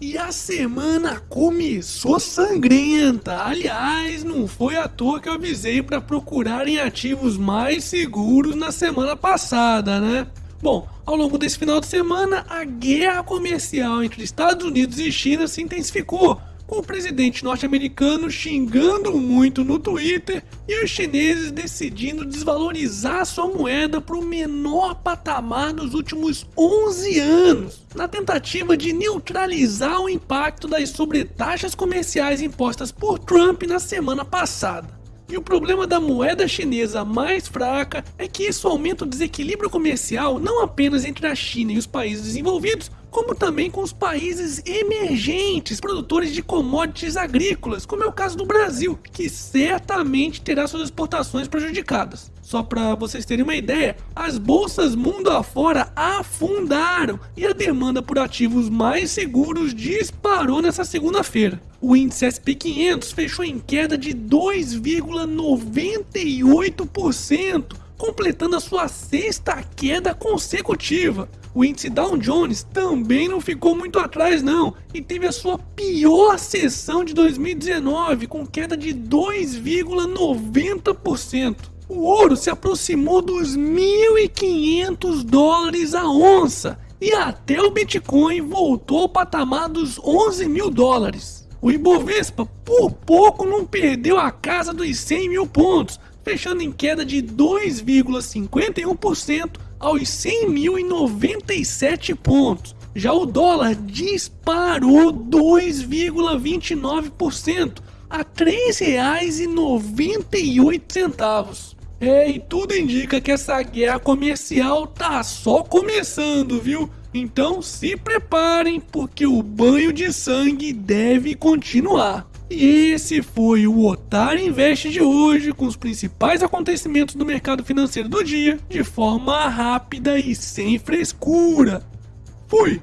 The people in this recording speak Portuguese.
E a semana começou sangrenta. Aliás, não foi à toa que eu avisei para procurarem ativos mais seguros na semana passada, né? Bom, ao longo desse final de semana, a guerra comercial entre Estados Unidos e China se intensificou o presidente norte-americano xingando muito no Twitter e os chineses decidindo desvalorizar sua moeda para o menor patamar nos últimos 11 anos, na tentativa de neutralizar o impacto das sobretaxas comerciais impostas por Trump na semana passada. E o problema da moeda chinesa mais fraca é que isso aumenta o desequilíbrio comercial não apenas entre a China e os países desenvolvidos, como também com os países emergentes, produtores de commodities agrícolas, como é o caso do Brasil, que certamente terá suas exportações prejudicadas. Só para vocês terem uma ideia, as bolsas mundo afora afundaram e a demanda por ativos mais seguros disparou nessa segunda-feira. O índice SP500 fechou em queda de 2,98%, completando a sua sexta queda consecutiva. O índice Dow Jones também não ficou muito atrás não e teve a sua pior sessão de 2019 com queda de 2,90%. O ouro se aproximou dos 1.500 dólares a onça e até o Bitcoin voltou ao patamar dos 11 mil dólares. O Ibovespa por pouco não perdeu a casa dos 100 mil pontos, fechando em queda de 2,51% aos 100.097 pontos. Já o dólar disparou 2,29% a R$ 3,98. É, e tudo indica que essa guerra comercial tá só começando, viu? Então se preparem, porque o banho de sangue deve continuar. E esse foi o Otário Invest de hoje, com os principais acontecimentos do mercado financeiro do dia, de forma rápida e sem frescura. Fui!